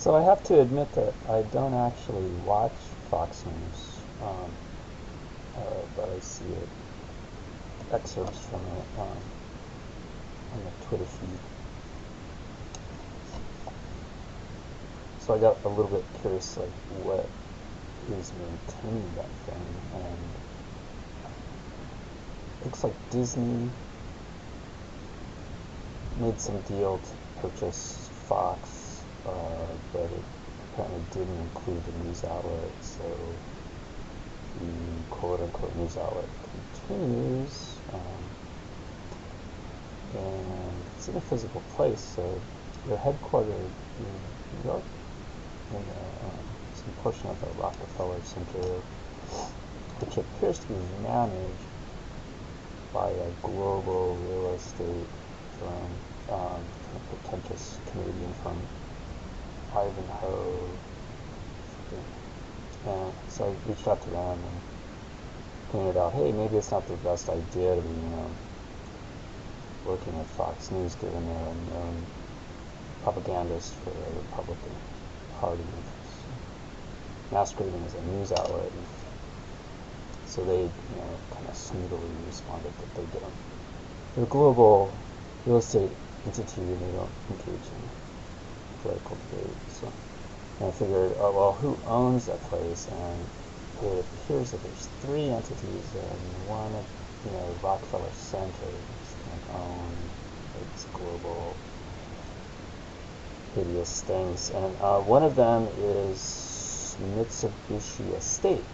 So I have to admit that I don't actually watch Fox News, um, uh, but I see it, excerpts from it um, on the Twitter feed. So I got a little bit curious, like what is maintaining that thing, and looks like Disney made some deal to purchase Fox but it apparently didn't include the news outlet, so the quote-unquote news outlet continues, um, and it's in a physical place, so they're headquartered in New York, in the, um, some portion of the Rockefeller Center, which appears to be managed by a global real estate firm, um, a pretentious Canadian firm Ivanhoe. And so I reached out to them and pointed out, hey, maybe it's not the best idea to be, you know, working at Fox News given they're a known propagandist for the Republican Party, masquerading as a news outlet. So they, you know, kind of snootily responded that they don't. They're a global real estate entity they don't engage in political debate. So I figured, oh well, who owns that place? And it appears that there's three entities, and one you know Rockefeller Center is own its global hideous things, and uh, one of them is Mitsubishi Estate.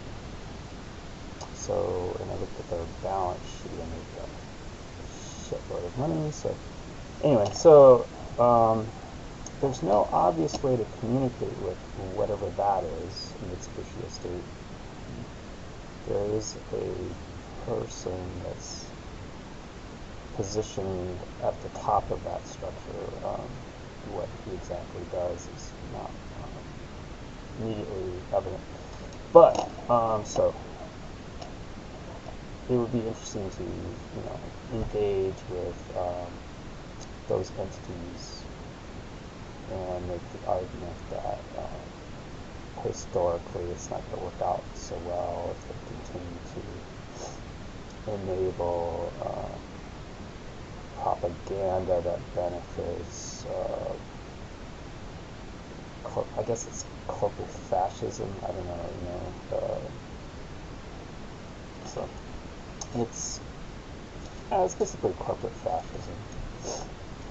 So, and I looked at their balance sheet, and they've got a shitload of money. So, anyway, so um, there's no obvious way to communicate with whatever that is in its Mitsubishi Estate. There is a person that's positioned at the top of that structure. Um, what he exactly does is not um, immediately evident. But, um, so, it would be interesting to, you know, engage with um, those entities and make the argument that um, historically it's not going to work out so well if they continue to enable uh, propaganda that benefits, uh, I guess it's corporate fascism. I don't know, you know. Uh, so it's it's basically corporate fascism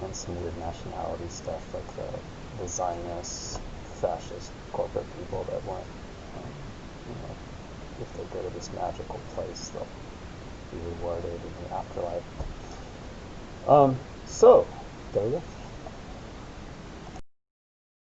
and some weird nationality stuff like the, the Zionist, fascist corporate people that want, um, you know, if they go to this magical place, they'll be rewarded in the afterlife. Um, so, there you go.